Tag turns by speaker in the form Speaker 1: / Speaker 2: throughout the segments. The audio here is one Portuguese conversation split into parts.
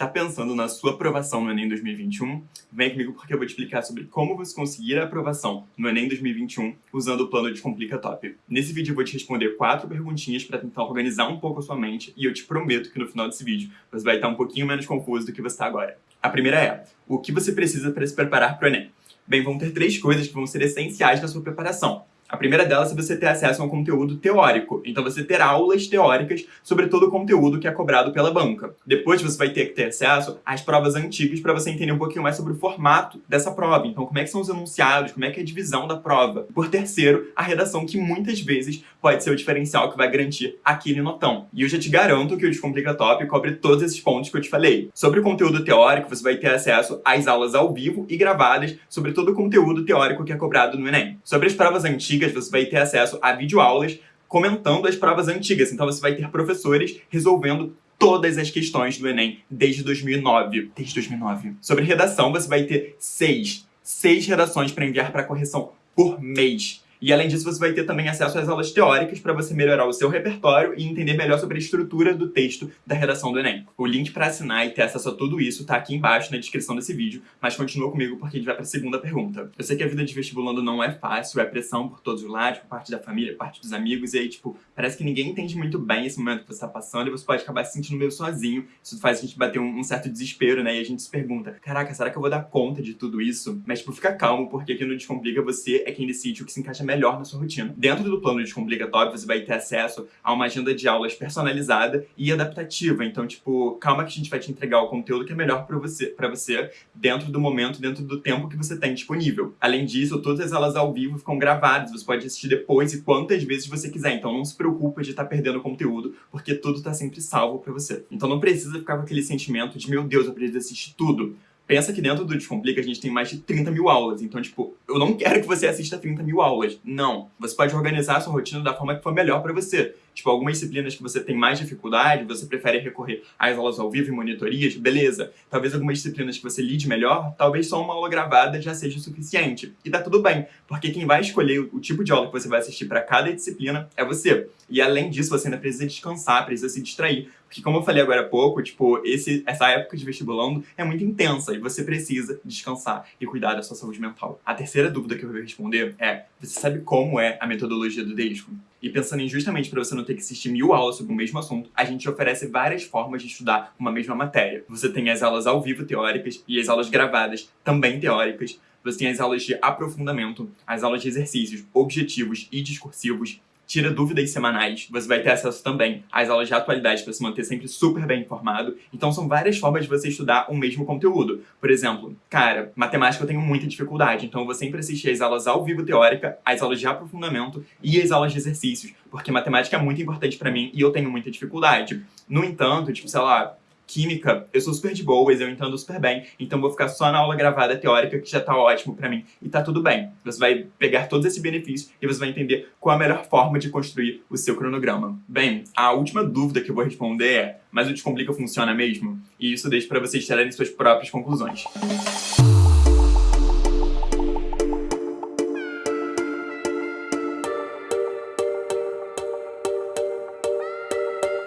Speaker 1: Tá pensando na sua aprovação no Enem 2021? Vem comigo porque eu vou te explicar sobre como você conseguir a aprovação no Enem 2021 usando o plano Descomplica Top. Nesse vídeo eu vou te responder quatro perguntinhas para tentar organizar um pouco a sua mente e eu te prometo que no final desse vídeo você vai estar um pouquinho menos confuso do que você está agora. A primeira é, o que você precisa para se preparar para o Enem? Bem, vão ter três coisas que vão ser essenciais na sua preparação. A primeira delas é você ter acesso a um conteúdo teórico. Então você ter aulas teóricas sobre todo o conteúdo que é cobrado pela banca. Depois você vai ter que ter acesso às provas antigas para você entender um pouquinho mais sobre o formato dessa prova. Então como é que são os enunciados, como é que é a divisão da prova. Por terceiro, a redação que muitas vezes pode ser o diferencial que vai garantir aquele notão. E eu já te garanto que o Descomplica Top cobre todos esses pontos que eu te falei. Sobre o conteúdo teórico, você vai ter acesso às aulas ao vivo e gravadas sobre todo o conteúdo teórico que é cobrado no Enem. Sobre as provas antigas, antigas, você vai ter acesso a videoaulas comentando as provas antigas. Então você vai ter professores resolvendo todas as questões do Enem desde 2009. Desde 2009. Sobre redação, você vai ter seis, seis redações para enviar para correção por mês. E além disso, você vai ter também acesso às aulas teóricas para você melhorar o seu repertório e entender melhor sobre a estrutura do texto da redação do Enem. O link para assinar e ter acesso a tudo isso tá aqui embaixo na descrição desse vídeo, mas continua comigo porque a gente vai para a segunda pergunta. Eu sei que a vida de vestibulando não é fácil, é pressão por todos os lados, por parte da família, por parte dos amigos, e aí, tipo, parece que ninguém entende muito bem esse momento que você está passando e você pode acabar se sentindo meio sozinho. Isso faz a gente bater um, um certo desespero, né? E a gente se pergunta, caraca, será que eu vou dar conta de tudo isso? Mas, tipo, fica calmo, porque aqui no Descomplica você é quem decide o que se encaixa melhor na sua rotina. Dentro do plano Descomplica Top, você vai ter acesso a uma agenda de aulas personalizada e adaptativa. Então, tipo, calma que a gente vai te entregar o conteúdo que é melhor para você, pra você dentro do momento, dentro do tempo que você tem disponível. Além disso, todas as aulas ao vivo ficam gravadas, você pode assistir depois e quantas vezes você quiser. Então não se preocupa de estar tá perdendo conteúdo, porque tudo está sempre salvo para você. Então não precisa ficar com aquele sentimento de, meu Deus, eu preciso assistir tudo. Pensa que dentro do Descomplica a gente tem mais de 30 mil aulas. Então, tipo, eu não quero que você assista 30 mil aulas. Não. Você pode organizar a sua rotina da forma que for melhor para você. Tipo, algumas disciplinas que você tem mais dificuldade, você prefere recorrer às aulas ao vivo e monitorias, beleza. Talvez algumas disciplinas que você lide melhor, talvez só uma aula gravada já seja o suficiente. E tá tudo bem, porque quem vai escolher o tipo de aula que você vai assistir para cada disciplina é você. E além disso, você ainda precisa descansar, precisa se distrair. Porque como eu falei agora há pouco, tipo, esse, essa época de vestibulando é muito intensa você precisa descansar e cuidar da sua saúde mental. A terceira dúvida que eu vou responder é, você sabe como é a metodologia do DESCO? E pensando em justamente para você não ter que assistir mil aulas sobre o mesmo assunto, a gente oferece várias formas de estudar uma mesma matéria. Você tem as aulas ao vivo teóricas e as aulas gravadas também teóricas. Você tem as aulas de aprofundamento, as aulas de exercícios objetivos e discursivos, tira dúvidas semanais, você vai ter acesso também às aulas de atualidade para se manter sempre super bem informado. Então são várias formas de você estudar o mesmo conteúdo. Por exemplo, cara, matemática eu tenho muita dificuldade, então eu vou sempre assistir às aulas ao vivo teórica, às aulas de aprofundamento e às aulas de exercícios, porque matemática é muito importante para mim e eu tenho muita dificuldade. No entanto, tipo, sei lá, Química, eu sou super de boas, eu entendo super bem, então vou ficar só na aula gravada teórica, que já tá ótimo pra mim, e tá tudo bem. Você vai pegar todos esses benefícios e você vai entender qual a melhor forma de construir o seu cronograma. Bem, a última dúvida que eu vou responder é, mas o Descomplica funciona mesmo? E isso deixa pra vocês tirarem suas próprias conclusões.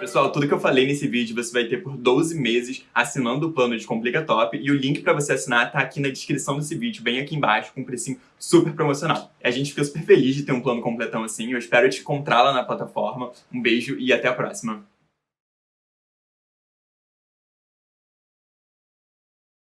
Speaker 1: Pessoal, tudo que eu falei nesse vídeo você vai ter por 12 meses assinando o plano de Complica Top e o link para você assinar tá aqui na descrição desse vídeo, bem aqui embaixo, com um precinho super promocional. A gente fica super feliz de ter um plano completão assim, eu espero te encontrar lá na plataforma. Um beijo e até a próxima.